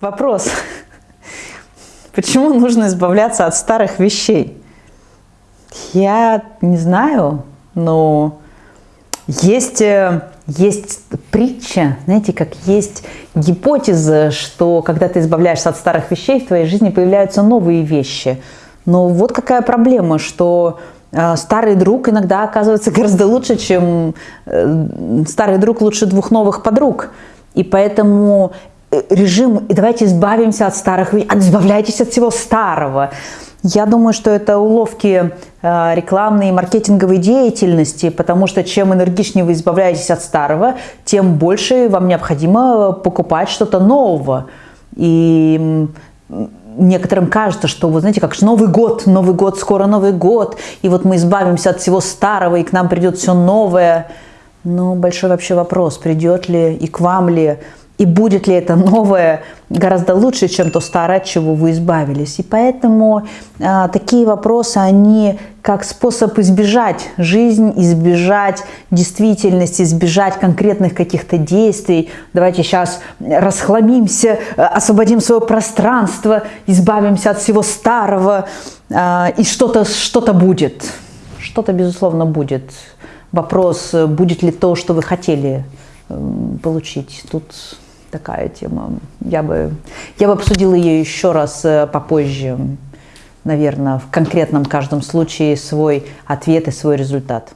Вопрос. Почему нужно избавляться от старых вещей? Я не знаю, но есть, э, есть притча, знаете, как есть гипотеза, что когда ты избавляешься от старых вещей, в твоей жизни появляются новые вещи. Но вот какая проблема, что э, старый друг иногда оказывается гораздо лучше, чем э, старый друг лучше двух новых подруг. И поэтому режим, и давайте избавимся от старых, избавляйтесь от всего старого. Я думаю, что это уловки э, рекламной и маркетинговой деятельности, потому что чем энергичнее вы избавляетесь от старого, тем больше вам необходимо покупать что-то нового. И некоторым кажется, что, вы знаете, как же Новый год, Новый год, скоро Новый год, и вот мы избавимся от всего старого, и к нам придет все новое. Но большой вообще вопрос, придет ли и к вам ли и будет ли это новое гораздо лучше, чем то старое, от чего вы избавились. И поэтому а, такие вопросы, они как способ избежать жизнь, избежать действительности, избежать конкретных каких-то действий. Давайте сейчас расхламимся, освободим свое пространство, избавимся от всего старого, а, и что-то что, -то, будет. Что-то, безусловно, будет. Вопрос, будет ли то, что вы хотели получить. Тут такая тема. Я бы, я бы обсудила ее еще раз э, попозже, наверное, в конкретном каждом случае свой ответ и свой результат.